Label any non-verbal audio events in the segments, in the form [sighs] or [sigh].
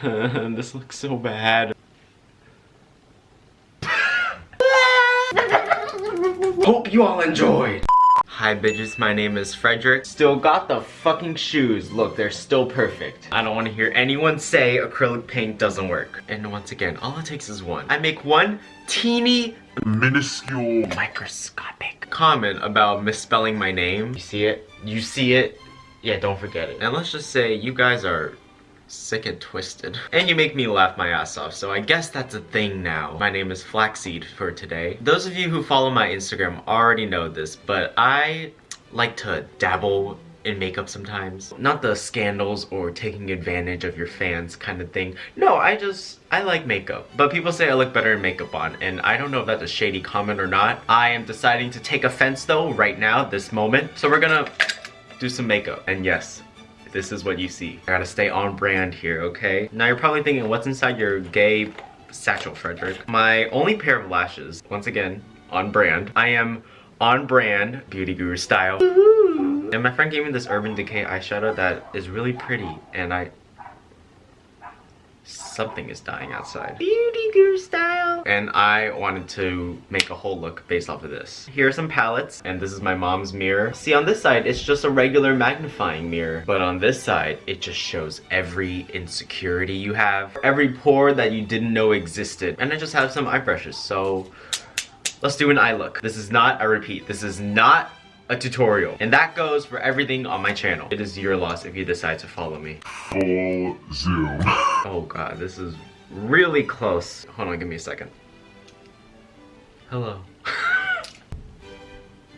[laughs] this looks so bad. Hope you all enjoyed. Hi bitches, my name is Frederick. Still got the fucking shoes. Look, they're still perfect. I don't want to hear anyone say acrylic paint doesn't work. And once again, all it takes is one. I make one teeny minuscule microscopic comment about misspelling my name. You see it? You see it? Yeah, don't forget it. And let's just say you guys are sick and twisted. And you make me laugh my ass off, so I guess that's a thing now. My name is Flaxseed for today. Those of you who follow my Instagram already know this, but I like to dabble in makeup sometimes. Not the scandals or taking advantage of your fans kind of thing. No, I just, I like makeup. But people say I look better in makeup on, and I don't know if that's a shady comment or not. I am deciding to take offense though, right now, this moment. So we're gonna do some makeup. And yes, this is what you see. I gotta stay on brand here, okay? Now you're probably thinking, what's inside your gay satchel, Frederick? My only pair of lashes, once again, on brand. I am on brand, beauty guru style. And my friend gave me this Urban Decay eyeshadow that is really pretty, and I something is dying outside. Beauty guru style. And I wanted to make a whole look based off of this. Here are some palettes, and this is my mom's mirror. See, on this side, it's just a regular magnifying mirror. But on this side, it just shows every insecurity you have, every pore that you didn't know existed. And I just have some eye brushes, so let's do an eye look. This is not, I repeat, this is not a tutorial. And that goes for everything on my channel. It is your loss if you decide to follow me. Full zoom. oh god, this is really close. Hold on, give me a second. Hello. [laughs]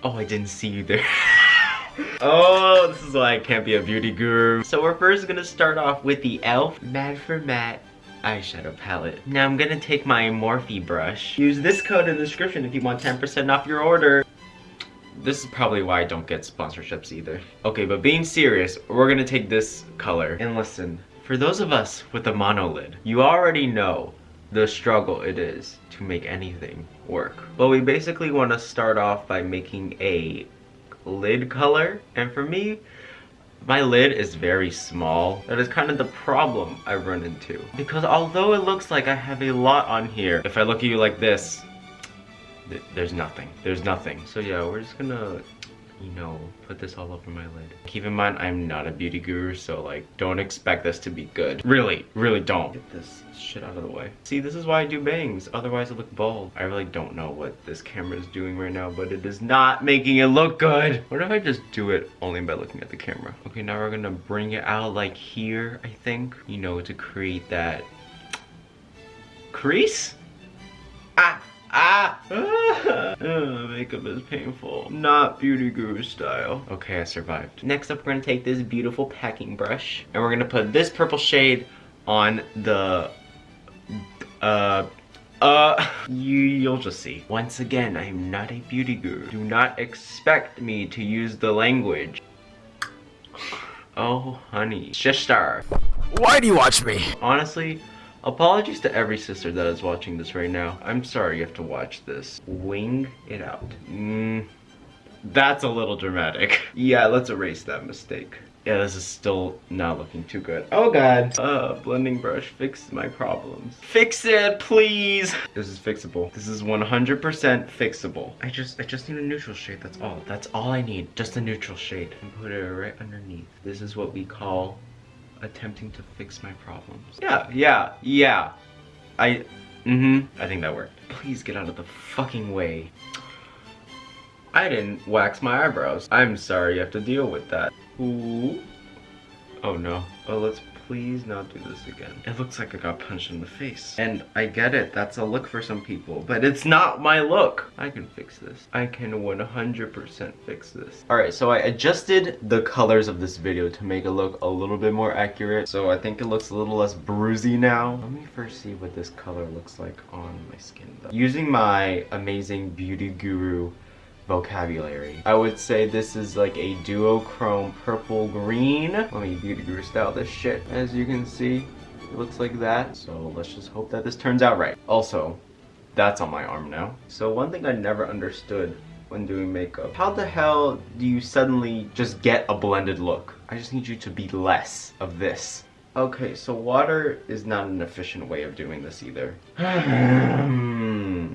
oh, I didn't see you there. [laughs] oh, this is why I can't be a beauty guru. So we're first gonna start off with the e.l.f. Mad for Matte eyeshadow palette. Now I'm gonna take my Morphe brush. Use this code in the description if you want 10% off your order. This is probably why I don't get sponsorships either. Okay, but being serious, we're gonna take this color. And listen, for those of us with a monolid, you already know the struggle it is to make anything work. But we basically want to start off by making a lid color. And for me, my lid is very small. That is kind of the problem I run into. Because although it looks like I have a lot on here, if I look at you like this, there's nothing. There's nothing. So yeah, we're just gonna, you know, put this all over my lid. Keep in mind, I'm not a beauty guru, so like, don't expect this to be good. Really, really don't. Get this shit out of the way. See, this is why I do bangs. Otherwise, I look bald. I really don't know what this camera is doing right now, but it is not making it look good. What if I just do it only by looking at the camera? Okay, now we're gonna bring it out like here, I think, you know, to create that crease? [laughs] Ah. makeup is painful. Not beauty guru style. Okay, I survived. Next up, we're gonna take this beautiful packing brush and we're gonna put this purple shade on the, uh, uh, [laughs] you, you'll just see. Once again, I am not a beauty guru. Do not expect me to use the language. Oh, honey. Sister. Why do you watch me? Honestly, Apologies to every sister that is watching this right now. I'm sorry you have to watch this. Wing it out. Mm, that's a little dramatic. [laughs] yeah, let's erase that mistake. Yeah, this is still not looking too good. Oh god. Uh, blending brush, fix my problems. Fix it, please! This is fixable. This is 100% fixable. I just, I just need a neutral shade, that's all. That's all I need, just a neutral shade. And put it right underneath. This is what we call attempting to fix my problems. Yeah, yeah, yeah. I, mm-hmm, I think that worked. Please get out of the fucking way. I didn't wax my eyebrows. I'm sorry you have to deal with that. Ooh. Oh no. Oh, let's please not do this again. It looks like I got punched in the face. And I get it, that's a look for some people, but it's not my look. I can fix this. I can 100% fix this. All right, so I adjusted the colors of this video to make it look a little bit more accurate. So I think it looks a little less bruisey now. Let me first see what this color looks like on my skin though. Using my amazing beauty guru vocabulary. I would say this is like a duochrome purple green. Let me beauty guru style this shit. As you can see, it looks like that. So let's just hope that this turns out right. Also, that's on my arm now. So one thing I never understood when doing makeup. How the hell do you suddenly just get a blended look? I just need you to be less of this Okay, so water is not an efficient way of doing this either. [sighs] Hmm.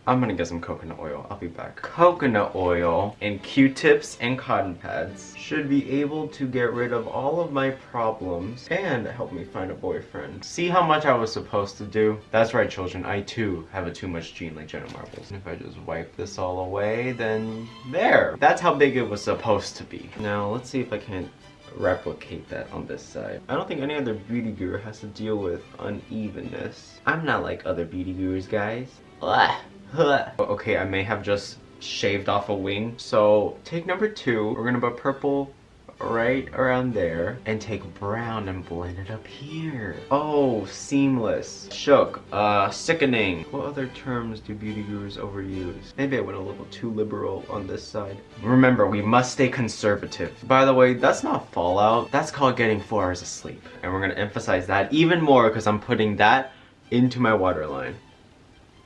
I'm gonna get some coconut oil. I'll be back. Coconut oil and Q-tips and cotton pads should be able to get rid of all of my problems and help me find a boyfriend. See how much I was supposed to do? That's right, children. I too have a too much gene like Jenna Marbles. And if I just wipe this all away, then there. That's how big it was supposed to be. Now, let's see if I can replicate that on this side. I don't think any other beauty guru has to deal with unevenness. I'm not like other beauty gurus, guys. Ugh. Okay, I may have just shaved off a wing. So take number two, we're gonna put purple right around there and take brown and blend it up here. Oh, seamless. Shook. Uh, sickening. What other terms do beauty gurus overuse? Maybe I went a little too liberal on this side. Remember, we must stay conservative. By the way, that's not fallout. That's called getting four hours of sleep. And we're gonna emphasize that even more because I'm putting that into my waterline.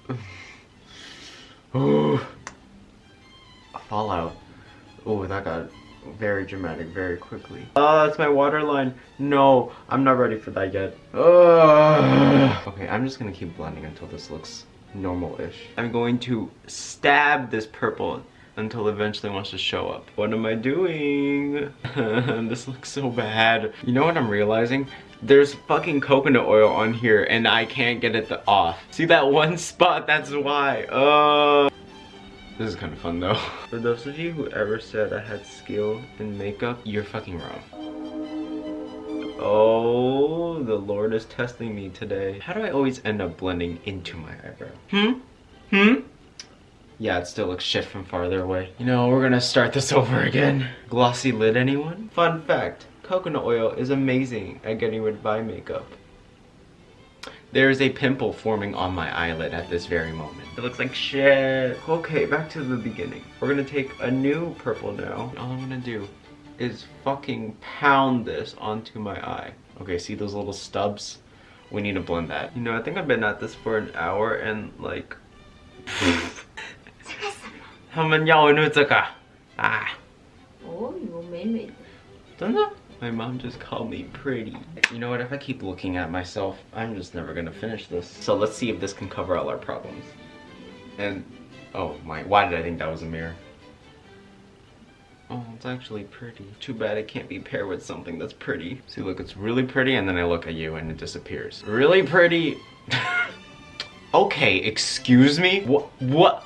[laughs] Ooh. Fallout. Oh, that got very dramatic very quickly. Uh, oh, that's my waterline. No, I'm not ready for that yet. Okay, I'm just gonna keep blending until this looks normal-ish. I'm going to stab this purple until eventually wants to show up. What am I doing? [laughs] this looks so bad. You know what I'm realizing? There's fucking coconut oil on here and I can't get it off. See that one spot? That's why. Uh this is kind of fun though. [laughs] For those of you who ever said I had skill in makeup, you're fucking wrong. Oh, the Lord is testing me today. How do I always end up blending into my eyebrow? Hmm? Hmm? Yeah, it still looks shit from farther away. You know, we're gonna start this [laughs] over again. Glossy lid, anyone? Fun fact, coconut oil is amazing at getting rid of eye makeup. There is a pimple forming on my eyelid at this very moment. It looks like shit. Okay, back to the beginning. We're gonna take a new purple now. All I'm gonna do is fucking pound this onto my eye. Okay, see those little stubs? We need to blend that. You know, I think I've been at this for an hour and like... [laughs] 他们要的这个啊，哦，有美美的。真的? My mom just called me pretty. You know what, if I keep looking at myself, I'm just never gonna finish this. So let's see if this can cover all our problems. And, oh my, why did I think that was a mirror? Oh, it's actually pretty. Too bad it can't be paired with something that's pretty. See, look, it's really pretty, and then I look at you and it disappears. Really pretty. [laughs] okay, excuse me? What? What?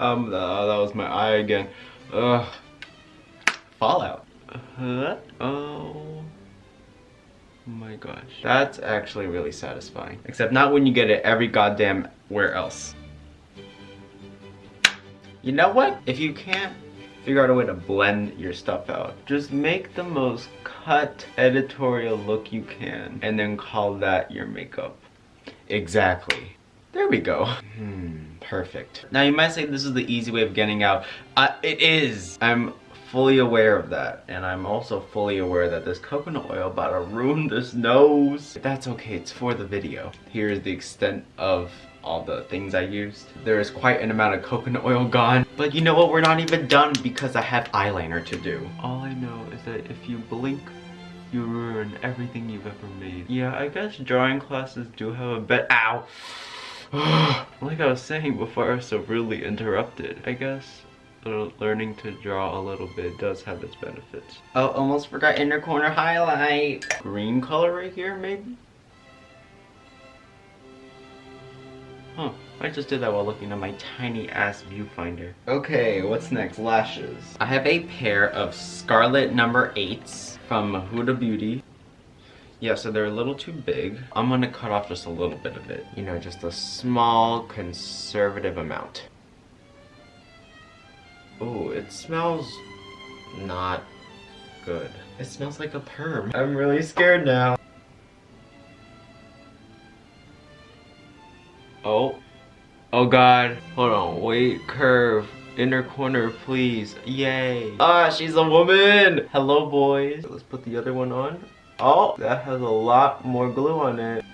Um, uh, that was my eye again. Ugh. Fallout. Uh, oh my gosh. That's actually really satisfying. Except not when you get it every goddamn where else. You know what? If you can't figure out a way to blend your stuff out, just make the most cut editorial look you can and then call that your makeup. Exactly. There we go. Hmm, perfect. Now you might say this is the easy way of getting out. Uh, it is. I'm fully aware of that. And I'm also fully aware that this coconut oil about to ruin this nose. That's okay, it's for the video. Here is the extent of all the things I used. There is quite an amount of coconut oil gone. But you know what, we're not even done because I have eyeliner to do. All I know is that if you blink, you ruin everything you've ever made. Yeah, I guess drawing classes do have a bit- Ow! [gasps] like I was saying before I was so rudely interrupted, I guess learning to draw a little bit does have its benefits. Oh, almost forgot inner corner highlight. Green color right here, maybe? Huh, I just did that while looking at my tiny ass viewfinder. Okay, what's next? Lashes. I have a pair of Scarlet number 8s from Huda Beauty. Yeah, so they're a little too big. I'm gonna cut off just a little bit of it. You know, just a small conservative amount. Oh, it smells not good. It smells like a perm. I'm really scared now. Oh. Oh god. Hold on. Wait. Curve. Inner corner, please. Yay. Ah, she's a woman. Hello, boys. Let's put the other one on. Oh, that has a lot more glue on it.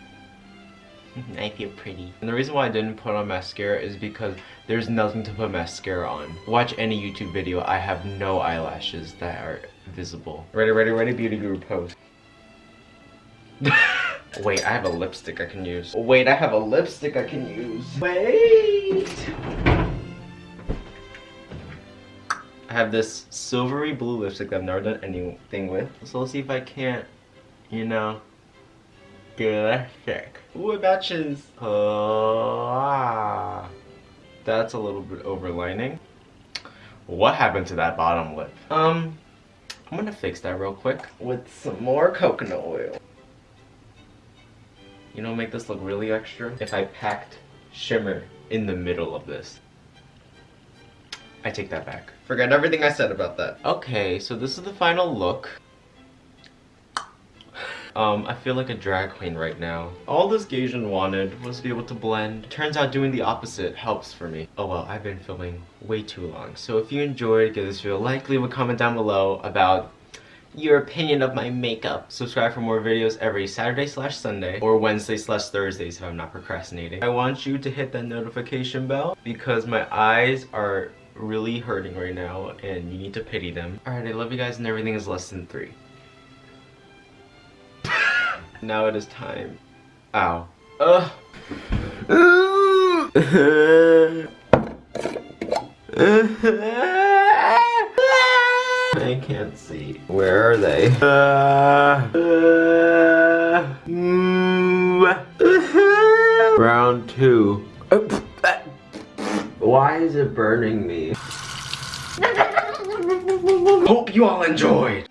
[laughs] I feel pretty. And the reason why I didn't put on mascara is because there's nothing to put mascara on. Watch any YouTube video, I have no eyelashes that are visible. Ready, ready, ready, beauty guru pose. [laughs] Wait, I have a lipstick I can use. Wait, I have a lipstick I can use. Wait. I have this silvery blue lipstick that I've never done anything with. So let's see if I can't, you know, a. Ooh, it matches. Oh, ah. That's a little bit overlining. What happened to that bottom lip? Um, I'm gonna fix that real quick with some more coconut oil. You know, make this look really extra. If I packed shimmer in the middle of this. I take that back. Forget everything I said about that. Okay, so this is the final look. Um, I feel like a drag queen right now. All this Gaijin wanted was to be able to blend. Turns out doing the opposite helps for me. Oh well, I've been filming way too long. So if you enjoyed, give this video a like, leave a comment down below about your opinion of my makeup. Subscribe for more videos every Saturday slash Sunday or Wednesday slash Thursdays if I'm not procrastinating. I want you to hit that notification bell because my eyes are really hurting right now and you need to pity them. Alright, I love you guys and everything is less than three. Now it is time. Ow. Ugh. I can't see. Where are they? Round two. Why is it burning me? Hope you all enjoyed.